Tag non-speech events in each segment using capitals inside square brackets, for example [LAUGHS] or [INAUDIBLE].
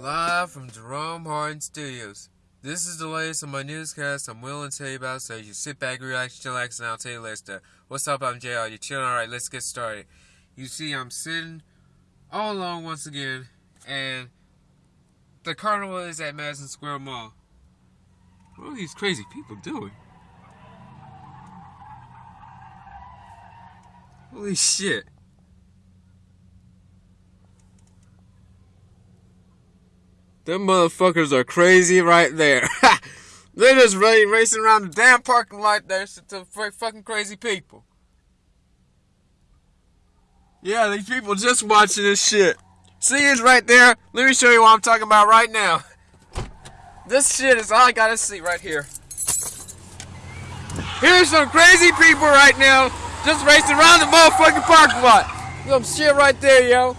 Live from Jerome Harden Studios. This is the latest on my newscast I'm willing to tell you about, so you sit back, relax, chillax, and I'll tell you later. What's up, I'm JR. You chilling? Alright, let's get started. You see, I'm sitting all alone once again, and the carnival is at Madison Square Mall. What are these crazy people doing? Holy shit. Them motherfuckers are crazy right there. [LAUGHS] They're just racing around the damn parking lot there to fucking crazy people. Yeah, these people just watching this shit. See it right there? Let me show you what I'm talking about right now. [LAUGHS] This shit is all I gotta see right here. Here's some crazy people right now just racing around the motherfucking parking lot. Some shit right there, yo.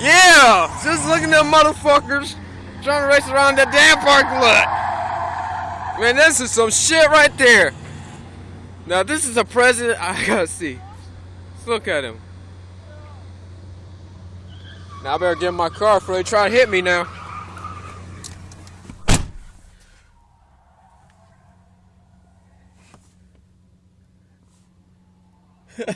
Yeah, just looking at them motherfuckers trying to race around that damn parking lot. Man, this is some shit right there. Now, this is a president [LAUGHS] I gotta see. Let's look at him. Now, I better get in my car before they try to hit me now. [LAUGHS]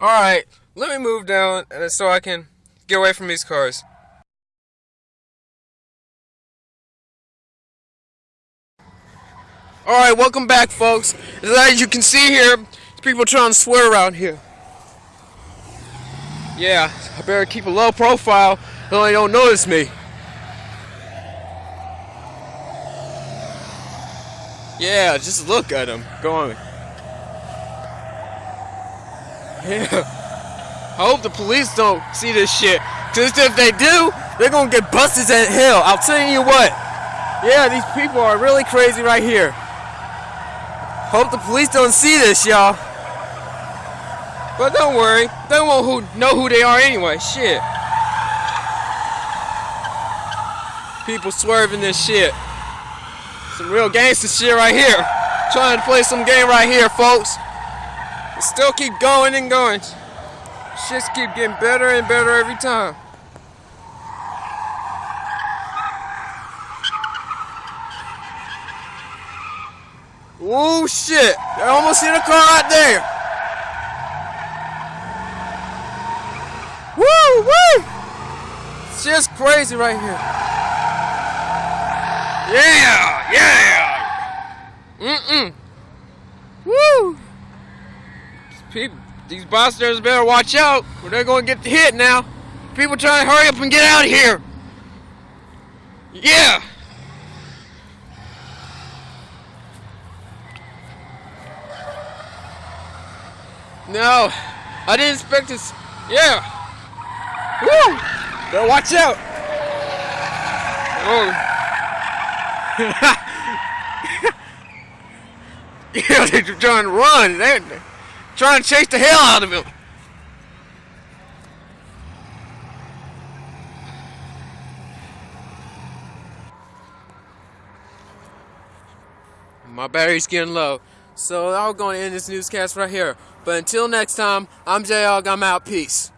Alright, let me move down so I can Get away from these cars. Alright, welcome back folks. As you can see here, people trying to swear around here. Yeah, I better keep a low profile so they don't notice me. Yeah, just look at them going. Yeah. I hope the police don't see this shit. Cause if they do, they're gonna get busted at hell. I'll tell you what. Yeah, these people are really crazy right here. Hope the police don't see this, y'all. But don't worry, they won't who know who they are anyway. Shit. People swerving this shit. Some real gangster shit right here. Trying to play some game right here, folks. Still keep going and going. Shits keep getting better and better every time. Oh shit! I almost hit a car right there. Woo woo! It's just crazy right here. Yeah, yeah. Mm mm. Woo! People these bastards better watch out, or they're gonna get hit now. People try to hurry up and get out of here. Yeah. No, I didn't expect this. Yeah. Woo! Better watch out. Oh. Yeah, [LAUGHS] they're trying to run. They're, trying to chase the hell out of him. My battery's getting low. So I'm going to end this newscast right here. But until next time, I'm J-Og. I'm out. Peace.